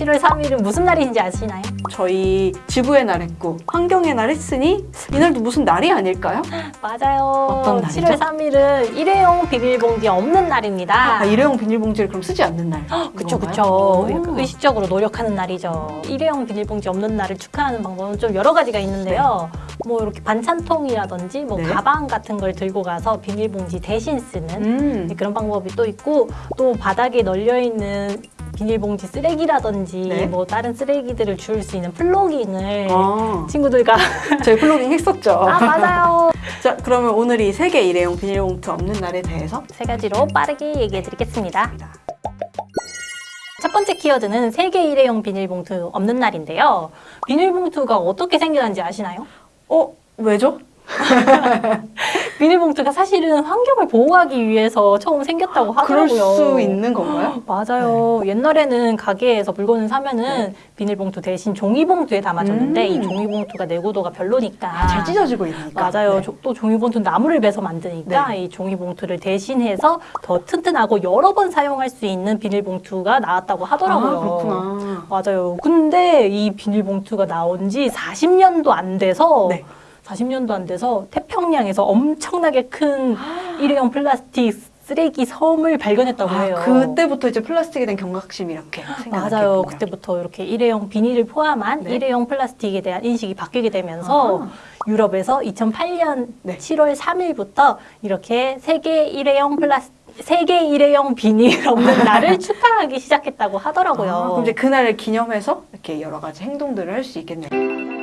7월 3일은 무슨 날인지 아시나요? 저희 지구의 날 했고 환경의 날 했으니 이날도 무슨 날이 아닐까요? 맞아요. 어떤 날이죠? 7월 3일은 일회용 비닐봉지 없는 날입니다. 아, 일회용 비닐봉지를 그럼 쓰지 않는 날. 그쵸? 그쵸 의식적으로 노력하는 날이죠 일회용 비닐봉지 없는 날을 축하하는 방법은 좀 여러 가지가 있는데요 뭐 이렇게 반찬통이라든지 뭐 네. 가방 같은 걸 들고 가서 비닐봉지 대신 쓰는 음. 그런 방법이 또 있고 또 바닥에 널려 있는 비닐봉지 쓰레기라든지 네. 뭐 다른 쓰레기들을 주울 수 있는 plogging을 아, 친구들과 저희 플로깅 했었죠. 아 맞아요 자, 그러면 오늘 이 세계 일회용 비닐봉투 없는 날에 대해서 세 가지로 빠르게 얘기해 드리겠습니다 첫 번째 키워드는 세계 일회용 비닐봉투 없는 날인데요. 비닐봉투가 어떻게 생겨난지 아시나요? 어, 왜죠? 비닐봉투가 사실은 환경을 보호하기 위해서 처음 생겼다고 그럴 하더라고요. 수 있는 건가요? 맞아요. 옛날에는 가게에서 물건을 사면은 비닐봉투 대신 종이봉투에 담아줬는데 음. 이 종이봉투가 내구도가 별로니까 아, 잘 찢어지고 있으니까. 맞아요. 네. 조- 또 종이봉투 나무를 베서 만드니까 이 종이봉투를 대신해서 더 튼튼하고 여러 번 사용할 수 있는 비닐봉투가 나왔다고 하더라고요. 아, 그렇구나. 맞아요. 근데 이 비닐봉투가 나온 지 40년도 안 돼서 네. 40년도 안 돼서 태평양에서 엄청나게 큰 일회용 플라스틱 쓰레기 섬을 발견했다고 아, 해요. 그때부터 이제 플라스틱에 대한 경각심이 이렇게. 맞아요. 그때부터 이렇게 일회용 비닐을 포함한 네. 일회용 플라스틱에 대한 인식이 바뀌게 되면서 아하. 유럽에서 2008년 네. 7월 3일부터 이렇게 세계 일회용 플라스 세계 일회용 비닐 없는 날을 축하하기 시작했다고 하더라고요. 아, 그럼 이제 그날을 기념해서 이렇게 여러 가지 행동들을 할 수 있겠네요.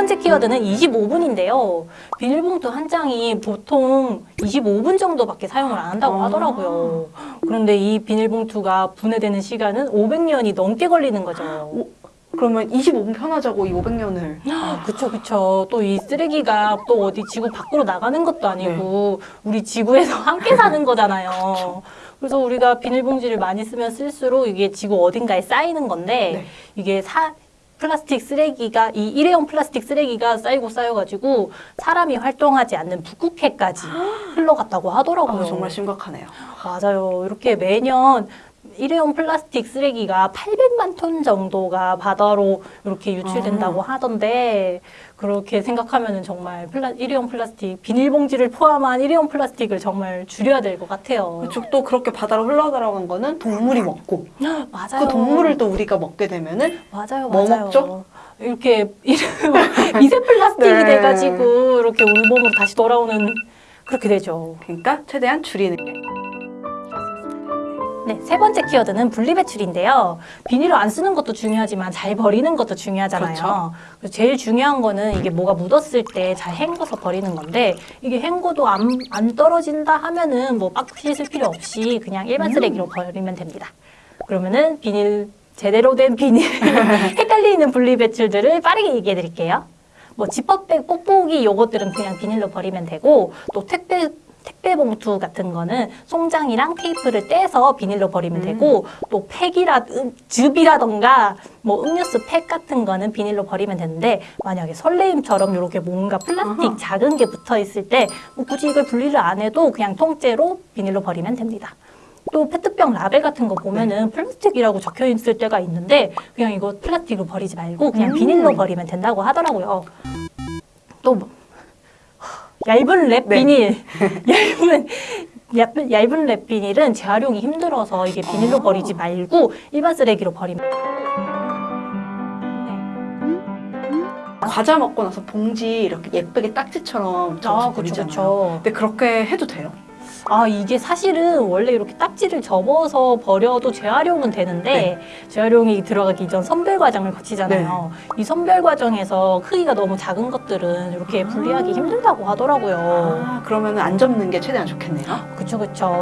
두 번째 키워드는 25분인데요. 비닐봉투 한 장이 보통 25분 정도밖에 사용을 안 한다고 아. 하더라고요. 그런데 이 비닐봉투가 분해되는 시간은 500년이 넘게 걸리는 거죠. 오, 그러면 25분 편하자고 이 500년을 아, 그쵸, 그쵸. 또 이 쓰레기가 또 어디 지구 밖으로 나가는 것도 아니고 우리 지구에서 함께 사는 거잖아요. 그래서 우리가 비닐봉지를 많이 쓰면 쓸수록 이게 지구 어딘가에 쌓이는 건데 네. 이게 사, 플라스틱 쓰레기가 이 일회용 플라스틱 쓰레기가 쌓이고 쌓여가지고 사람이 활동하지 않는 북극해까지 흘러갔다고 하더라고요. 아, 정말 심각하네요. 맞아요. 이렇게 매년 일회용 플라스틱 쓰레기가 800만 톤 정도가 바다로 이렇게 유출된다고 하던데 그렇게 생각하면 정말 플라, 일회용 플라스틱 비닐봉지를 포함한 일회용 플라스틱을 정말 줄여야 될 것 같아요. 그렇죠. 또 그렇게 바다로 흘러들어간 거는 동물이 먹고 맞아요. 그 동물을 또 우리가 먹게 되면 은 맞아요, 뭐 맞아요. 먹죠? 이렇게 미세 플라스틱이 네. 돼가지고 이렇게 울몸으로 다시 돌아오는 그렇게 되죠. 그러니까 최대한 줄이는 게 네, 세 번째 키워드는 분리배출인데요. 비닐을 안 쓰는 것도 중요하지만 잘 버리는 것도 중요하잖아요. 그렇죠. 그래서 제일 중요한 거는 이게 뭐가 묻었을 때 잘 헹궈서 버리는 건데 이게 헹궈도 안, 안 떨어진다 하면은 뭐빡 씻을 필요 없이 그냥 일반 음. 쓰레기로 버리면 됩니다. 그러면은 비닐 제대로 된 비닐 헷갈리는 분리배출들을 빠르게 얘기해 드릴게요. 뭐 지퍼백, 뽁뽁이 요것들은 그냥 비닐로 버리면 되고 또 택배 택배 봉투 같은 거는 송장이랑 테이프를 떼서 비닐로 버리면 음. 되고 또 팩이라 음, 즙이라던가 뭐 음료수 팩 같은 거는 비닐로 버리면 되는데 만약에 설레임처럼 이렇게 뭔가 플라스틱 아하. 작은 게 붙어 있을 때 뭐 굳이 이걸 분리를 안 해도 그냥 통째로 비닐로 버리면 됩니다. 또 페트병 라벨 같은 거 보면은 네. 플라스틱이라고 적혀 있을 때가 있는데 그냥 이거 플라스틱으로 버리지 말고 그냥 음. 비닐로 버리면 된다고 하더라고요. 또 뭐, 얇은 랩 네. 비닐, 얇은 얇은, 얇은 랩 비닐은 재활용이 힘들어서 이게 비닐로 아. 버리지 말고 일반 쓰레기로 버리면 과자 먹고 나서 봉지 이렇게 예쁘게 딱지처럼 접어서 아, 버리잖아요. 그쵸. 근데 그렇게 해도 돼요? 아 이게 사실은 원래 이렇게 딱지를 접어서 버려도 재활용은 되는데 네. 재활용이 들어가기 전 선별 과정을 거치잖아요. 네. 이 선별 과정에서 크기가 너무 작은 것들은 이렇게 분리하기 힘들다고 하더라고요. 아, 그러면 안 접는 게 최대한 좋겠네요. 그쵸 그쵸.